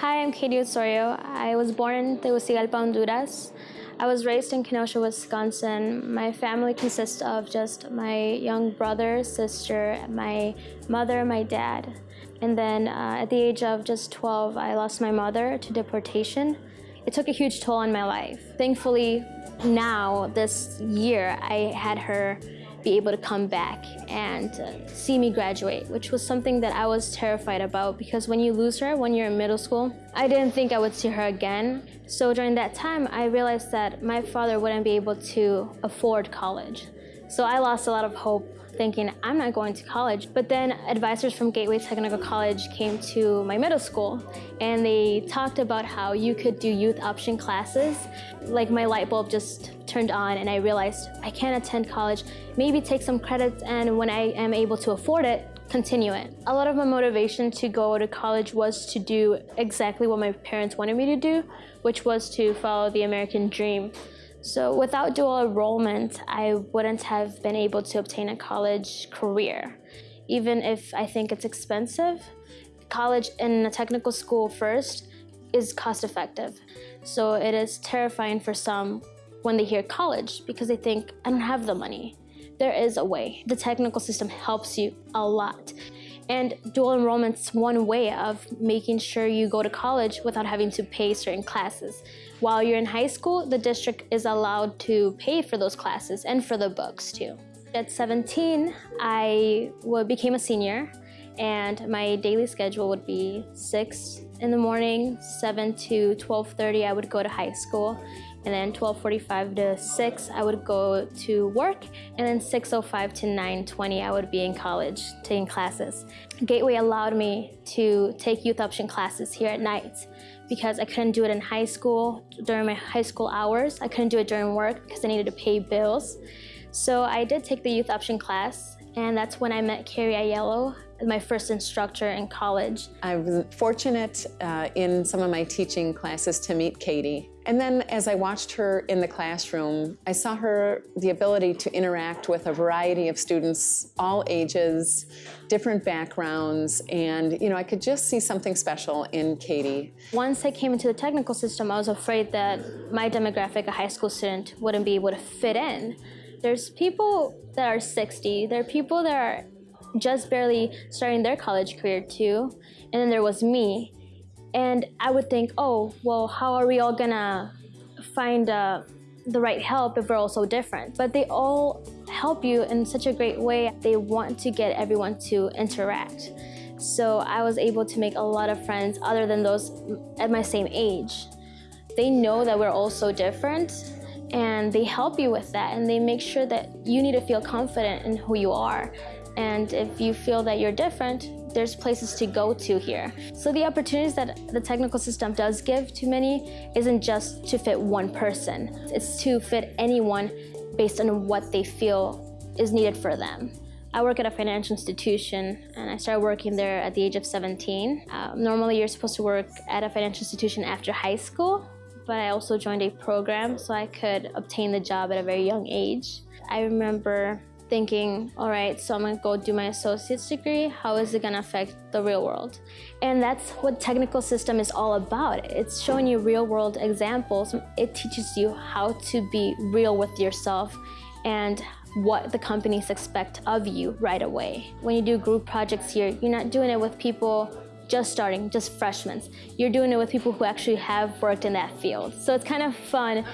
Hi, I'm Katie Osorio. I was born in Tegucigalpa, Honduras. I was raised in Kenosha, Wisconsin. My family consists of just my young brother, sister, my mother, my dad. And then uh, at the age of just 12, I lost my mother to deportation. It took a huge toll on my life. Thankfully, now, this year, I had her be able to come back and uh, see me graduate, which was something that I was terrified about because when you lose her when you're in middle school, I didn't think I would see her again. So during that time, I realized that my father wouldn't be able to afford college. So I lost a lot of hope thinking I'm not going to college. But then advisors from Gateway Technical College came to my middle school and they talked about how you could do youth option classes. Like my light bulb just turned on and I realized I can't attend college, maybe take some credits and when I am able to afford it, continue it. A lot of my motivation to go to college was to do exactly what my parents wanted me to do, which was to follow the American dream. So without dual enrollment, I wouldn't have been able to obtain a college career. Even if I think it's expensive, college in a technical school first is cost effective. So it is terrifying for some when they hear college because they think, I don't have the money. There is a way. The technical system helps you a lot. And dual enrollment's one way of making sure you go to college without having to pay certain classes. While you're in high school, the district is allowed to pay for those classes and for the books too. At 17, I became a senior and my daily schedule would be 6 in the morning, 7 to 12.30 I would go to high school and then 12.45 to 6 I would go to work and then 6.05 to 9.20 I would be in college taking classes. Gateway allowed me to take youth option classes here at night because I couldn't do it in high school during my high school hours. I couldn't do it during work because I needed to pay bills. So I did take the youth option class and that's when I met Carrie Aiello my first instructor in college. I was fortunate uh, in some of my teaching classes to meet Katie. And then as I watched her in the classroom, I saw her the ability to interact with a variety of students, all ages, different backgrounds, and you know, I could just see something special in Katie. Once I came into the technical system, I was afraid that my demographic, a high school student, wouldn't be able to fit in. There's people that are 60, there are people that are just barely starting their college career too. And then there was me. And I would think, oh, well, how are we all gonna find uh, the right help if we're all so different? But they all help you in such a great way. They want to get everyone to interact. So I was able to make a lot of friends other than those at my same age. They know that we're all so different and they help you with that and they make sure that you need to feel confident in who you are and if you feel that you're different, there's places to go to here. So the opportunities that the technical system does give to many isn't just to fit one person. It's to fit anyone based on what they feel is needed for them. I work at a financial institution and I started working there at the age of 17. Uh, normally you're supposed to work at a financial institution after high school, but I also joined a program so I could obtain the job at a very young age. I remember thinking, all right, so I'm gonna go do my associate's degree. How is it gonna affect the real world? And that's what technical system is all about. It's showing you real world examples. It teaches you how to be real with yourself and what the companies expect of you right away. When you do group projects here, you're not doing it with people just starting, just freshmen. You're doing it with people who actually have worked in that field. So it's kind of fun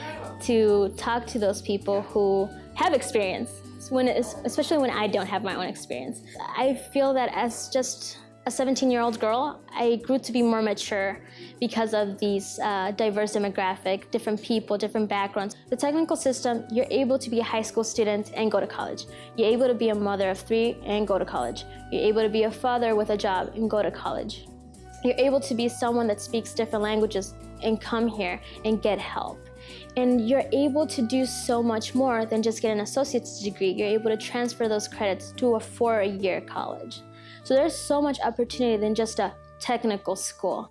to talk to those people who have experience when especially when I don't have my own experience. I feel that as just a 17-year-old girl, I grew to be more mature because of these uh, diverse demographic, different people, different backgrounds. The technical system, you're able to be a high school student and go to college. You're able to be a mother of three and go to college. You're able to be a father with a job and go to college. You're able to be someone that speaks different languages and come here and get help. And you're able to do so much more than just get an associate's degree. You're able to transfer those credits to a four-year college. So there's so much opportunity than just a technical school.